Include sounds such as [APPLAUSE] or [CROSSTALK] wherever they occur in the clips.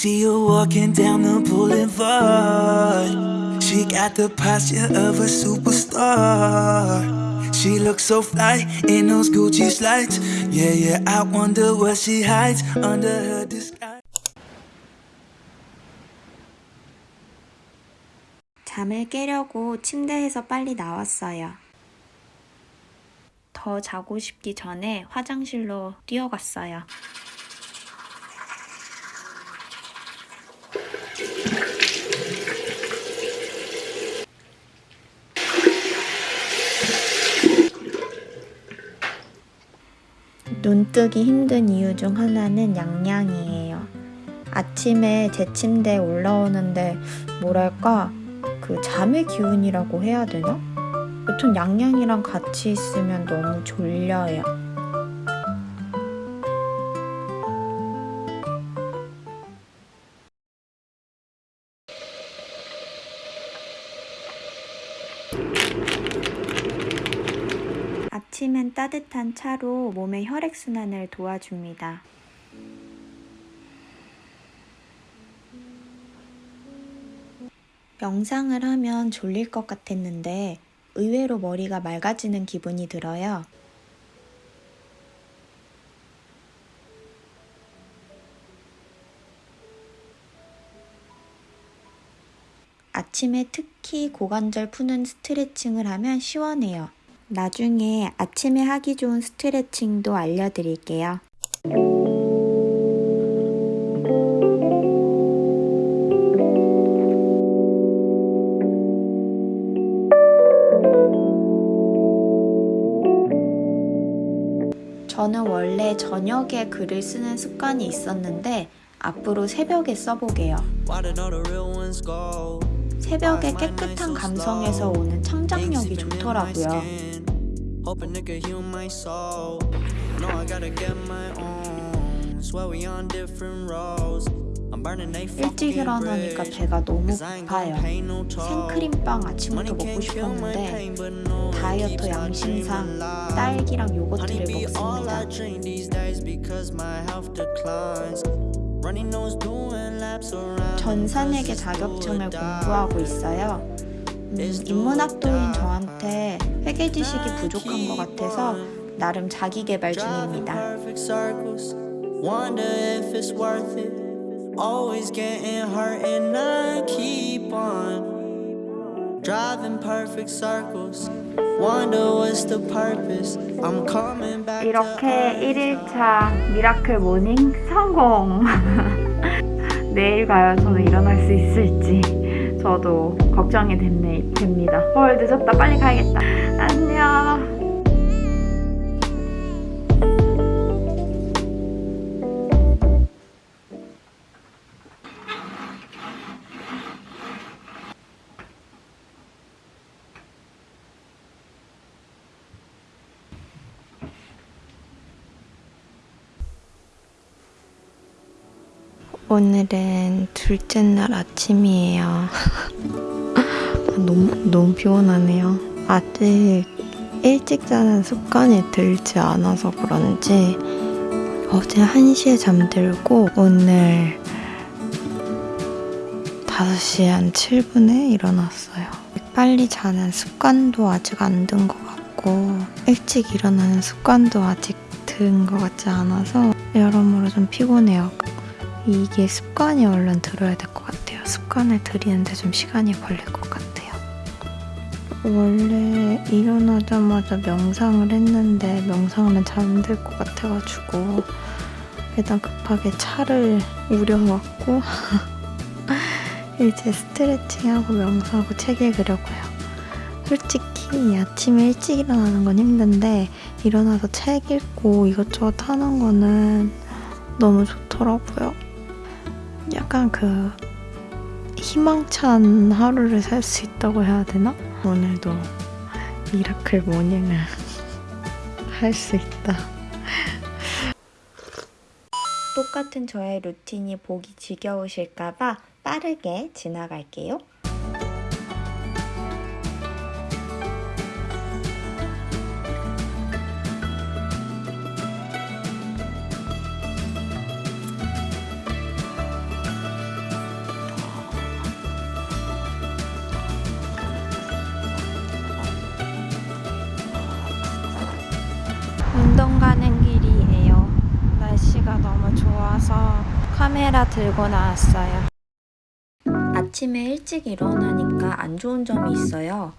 see her walking down the boulevard. She got the posture of a superstar. She looks so fly in those Gucci slides. Yeah, yeah, I wonder what she hides under her disguise. 잠을 깨려고 침대에서 빨리 나왔어요. 더 자고 싶기 전에 화장실로 뛰어갔어요. 눈 뜨기 힘든 이유 중 하나는 양양이에요. 아침에 제 침대에 올라오는데 뭐랄까 그 잠의 기운이라고 해야 되나? 여튼 양양이랑 같이 있으면 너무 졸려요. 아침엔 따뜻한 차로 몸의 혈액순환을 도와줍니다. 명상을 하면 졸릴 것 같았는데 의외로 머리가 맑아지는 기분이 들어요. 아침에 특히 고관절 푸는 스트레칭을 하면 시원해요. 나중에 아침에 하기 좋은 스트레칭도 알려드릴게요. 저는 원래 저녁에 글을 쓰는 습관이 있었는데 앞으로 새벽에 써보게요. 새벽의 깨끗한 감성에서 오는 창작력이 좋더라고요. Hoping it could heal my soul. No, I gotta get my own. Swear we on different roads. 일찍 일어나니까 배가 너무 고파요. 생크림빵 아침부터 먹고 싶었는데 다이어트 양심상 딸기랑 요거트를 먹습니다. 전산회계 자격증을 공부하고 있어요. 음, 인문학도인 저한테 회계 지식이 부족한 것 같아서 나름 자기 개발 중입니다. Wonder if it's worth it. Always getting hurt and I keep on driving perfect circles. Wonder what's the purpose. I'm coming back. 이렇게 1일차 미라클 모닝 성공! 내일 과연 저는 일어날 수 있을지 저도 걱정이 됩니다. 헐, 늦었다. 빨리 가야겠다. 안녕! 오늘은 둘째 날 아침이에요. 너무, 너무 피곤하네요. 아직 일찍 자는 습관이 들지 않아서 그런지 어제 1시에 잠들고 오늘 5시 한 7분에 일어났어요. 빨리 자는 습관도 아직 안 든 것 같고 일찍 일어나는 습관도 아직 든 것 같지 않아서 여러모로 좀 피곤해요. 이게 습관이 얼른 들어야 될 것 같아요. 습관을 들이는데 좀 시간이 걸릴 것 같아요. 원래 일어나자마자 명상을 했는데 명상은 잠들 것 같아가지고 일단 급하게 차를 우려왔고 [LAUGHS] 이제 스트레칭하고 명상하고 책 읽으려고요. 솔직히 아침에 일찍 일어나는 건 힘든데 일어나서 책 읽고 이것저것 하는 거는 너무 좋더라고요. 약간 그 희망찬 하루를 살 수 있다고 해야 되나? 오늘도 miracle morning을 [LAUGHS] 할 수 있다. 똑같은 저의 루틴이 보기 지겨우실까봐 빠르게 지나갈게요. 날씨가 너무 좋아서 카메라 들고 나왔어요. 아침에 일찍 일어나니까 안 좋은 점이 있어요.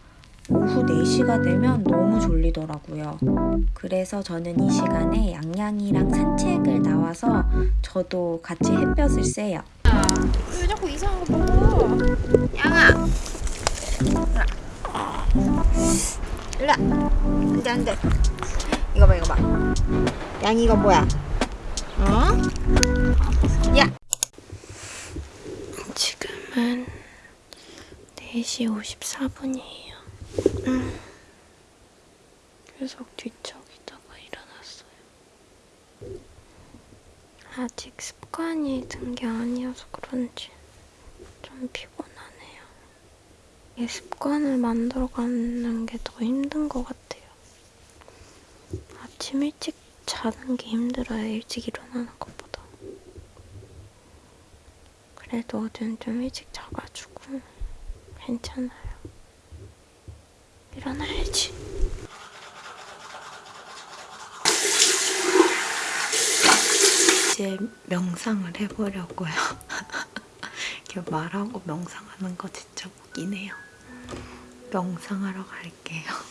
오후 4시가 되면 너무 졸리더라고요. 그래서 저는 이 시간에 양양이랑 산책을 나와서 저도 같이 햇볕을 쐬요. 왜 자꾸 이상한 거 먹어? 양아! 일로 안돼 안돼 이거 봐 이거 봐 양이 이거 뭐야? 어? 야! 지금은 4시 54분이에요 음. 계속 뒤척이다가 일어났어요 아직 습관이 든 게 아니어서 그런지 좀 피곤하네요. 이 습관을 만들어가는 게 더 힘든 것 같아요. 아침 일찍 자는 게 힘들어요. 일찍 일어나는 것보다. 그래도 어제는 좀 일찍 자가지고 괜찮아요. 일어나야지. 이제 명상을 해보려고요. [LAUGHS] 이렇게 말하고 명상하는 거 진짜 웃기네요. 명상하러 갈게요.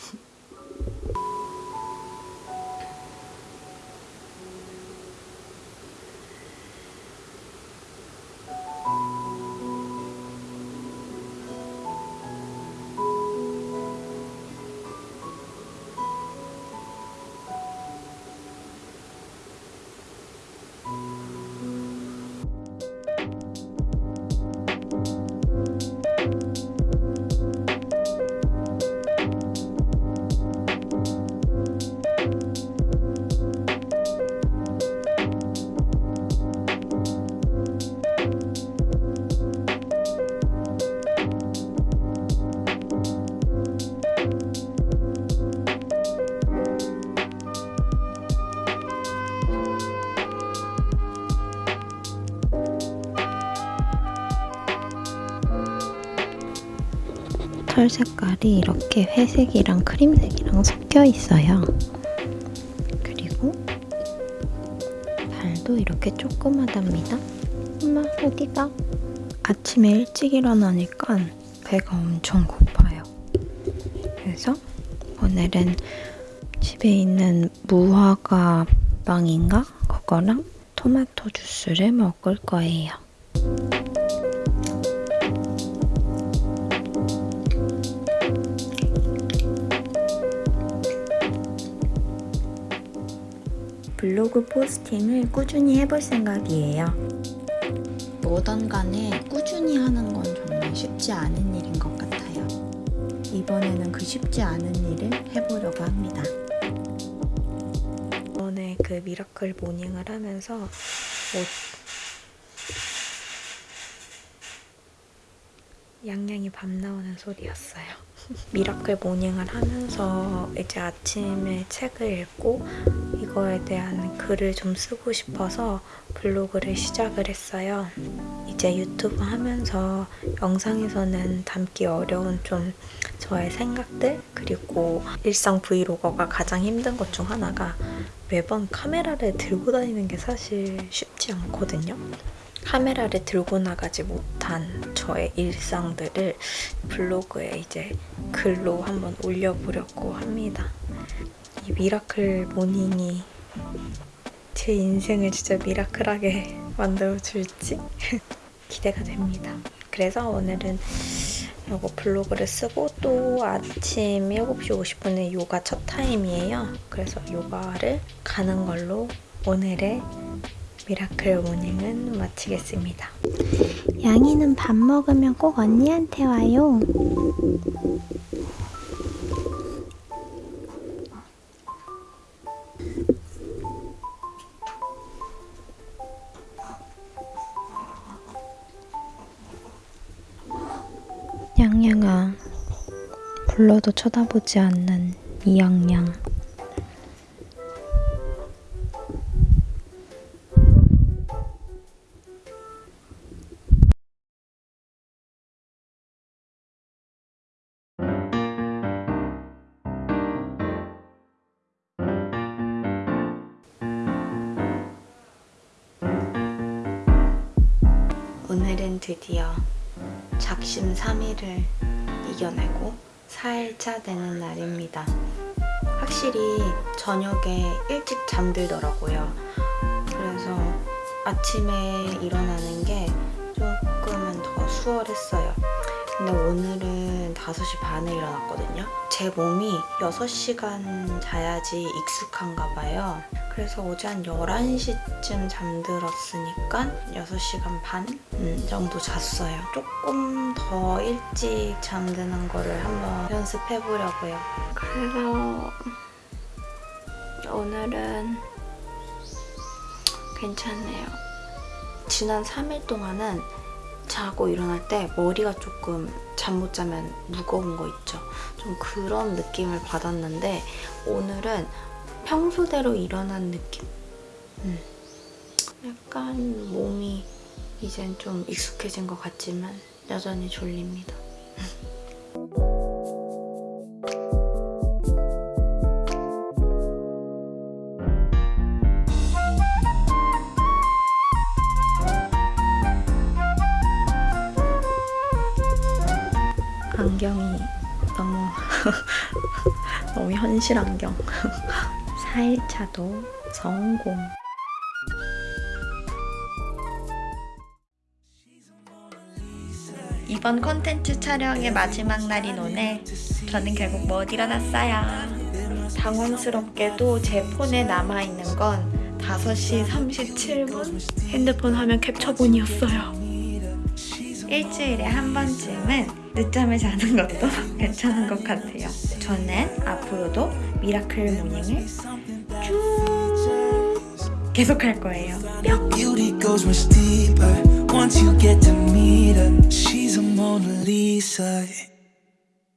털 색깔이 이렇게 회색이랑 크림색이랑 섞여 있어요. 그리고 발도 이렇게 조그마답니다. 엄마 어디가? 아침에 일찍 일어나니까 배가 엄청 고파요. 그래서 오늘은 집에 있는 무화과 빵인가? 그거랑 토마토 주스를 먹을 거예요. 블로그 posting을 꾸준히 해볼 생각이에요. 뭐든 간에 꾸준히 하는 건 정말 쉽지 않은 일인 것 같아요. 이번에는 그 쉽지 않은 일을 해보려고 합니다. 이번에 그 miracle morning을 하면서 뭐 양양이 밥 나오는 소리였어요. miracle morning을 하면서 이제 아침에 책을 읽고 이거에 대한 글을 좀 쓰고 싶어서 블로그를 시작을 했어요. 이제 유튜브 하면서 영상에서는 담기 어려운 좀 저의 생각들 그리고 일상 브이로거가 가장 힘든 것 중 하나가 매번 카메라를 들고 다니는 게 사실 쉽지 않거든요. 카메라를 들고 나가지 못한 저의 일상들을 블로그에 이제 글로 한번 올려보려고 합니다. 이 miracle morning이 제 인생을 진짜 miracle하게 [LAUGHS] 만들어줄지 [LAUGHS] 기대가 됩니다. 그래서 오늘은 이거 블로그를 쓰고 또 아침 7시 50분에 요가 첫 타임이에요. 그래서 요가를 가는 걸로 오늘의 miracle morning은 마치겠습니다. 양이는 밥 먹으면 꼭 언니한테 와요. 사랑아 불러도 쳐다보지 않는 이양양. 오늘은 드디어 작심 3일을 이겨내고 4일차 되는 날입니다. 확실히 저녁에 일찍 잠들더라고요. 그래서 아침에 일어나는 게 조금은 더 수월했어요. 근데 오늘은 5시 반에 일어났거든요. 제 몸이 6시간 자야지 익숙한가 봐요. 그래서 어제 한 11시쯤 잠들었으니까 6시간 반 음, 정도 잤어요. 조금 더 일찍 잠드는 거를 한번 연습해 보려고요. 그래서 오늘은 괜찮네요. 지난 3일 동안은 자고 일어날 때 머리가 조금 잠 못 자면 무거운 거 있죠. 좀 그런 느낌을 받았는데 오늘은 평소대로 일어난 느낌? 음. 약간 몸이 이젠 좀 익숙해진 것 같지만 여전히 졸립니다. 안경이 너무 [LAUGHS] 너무 현실 안경. 4일차도 [LAUGHS] 성공. 이번 콘텐츠 촬영의 마지막 날인 오늘 저는 결국 못 일어났어요. 당황스럽게도 제 폰에 남아있는 건 5시 37분 핸드폰 화면 캡처본이었어요. 일주일에 한 번쯤은 늦잠을 자는 것도 [LAUGHS] 괜찮은 것 같아요. 저는 앞으로도 miracle morning을 쭉 계속할 거예요. 뿅!